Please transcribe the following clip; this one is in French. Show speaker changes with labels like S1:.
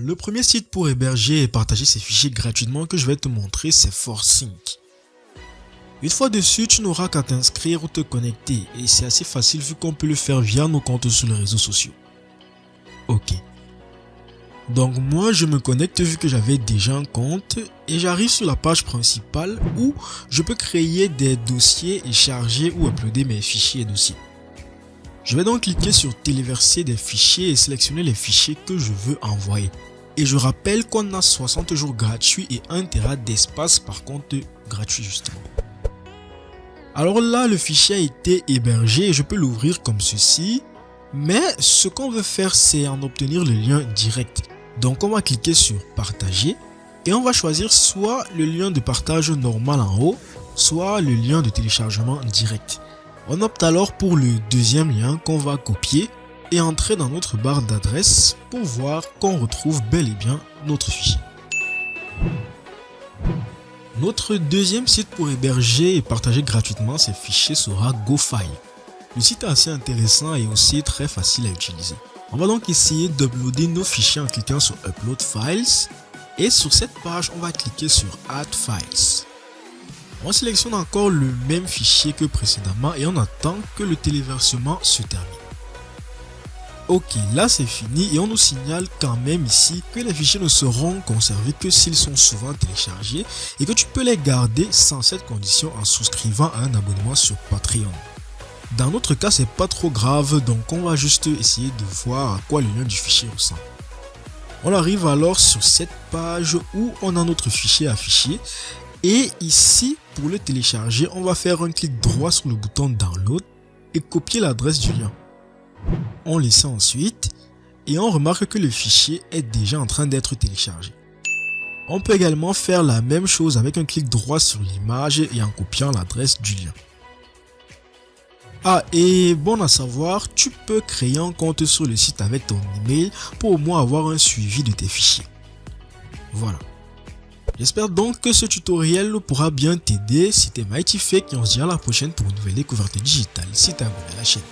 S1: Le premier site pour héberger et partager ces fichiers gratuitement que je vais te montrer, c'est ForSync. Une fois dessus, tu n'auras qu'à t'inscrire ou te connecter et c'est assez facile vu qu'on peut le faire via nos comptes sur les réseaux sociaux. Ok. Donc moi je me connecte vu que j'avais déjà un compte et j'arrive sur la page principale où je peux créer des dossiers et charger ou uploader mes fichiers et dossiers. Je vais donc cliquer sur téléverser des fichiers et sélectionner les fichiers que je veux envoyer. Et je rappelle qu'on a 60 jours gratuits et 1 Tera d'espace par compte gratuit justement. Alors là, le fichier a été hébergé et je peux l'ouvrir comme ceci. Mais ce qu'on veut faire, c'est en obtenir le lien direct. Donc on va cliquer sur partager et on va choisir soit le lien de partage normal en haut, soit le lien de téléchargement direct. On opte alors pour le deuxième lien qu'on va copier et entrer dans notre barre d'adresse pour voir qu'on retrouve bel et bien notre fichier. Notre deuxième site pour héberger et partager gratuitement ces fichiers sera GoFile. Le site est assez intéressant et aussi très facile à utiliser. On va donc essayer d'uploader nos fichiers en cliquant sur Upload Files et sur cette page on va cliquer sur Add Files. On sélectionne encore le même fichier que précédemment et on attend que le téléversement se termine. Ok, là c'est fini et on nous signale quand même ici que les fichiers ne seront conservés que s'ils sont souvent téléchargés et que tu peux les garder sans cette condition en souscrivant à un abonnement sur Patreon. Dans notre cas, c'est pas trop grave, donc on va juste essayer de voir à quoi le lien du fichier ressemble. On arrive alors sur cette page où on a notre fichier affiché et ici, pour le télécharger, on va faire un clic droit sur le bouton Download et copier l'adresse du lien. On laisse ensuite et on remarque que le fichier est déjà en train d'être téléchargé. On peut également faire la même chose avec un clic droit sur l'image et en copiant l'adresse du lien. Ah et bon à savoir, tu peux créer un compte sur le site avec ton email pour au moins avoir un suivi de tes fichiers. Voilà. J'espère donc que ce tutoriel pourra bien t'aider. C'était Mighty Fake et on se dit à la prochaine pour une nouvelle découverte digitale si t'es abonné à la chaîne.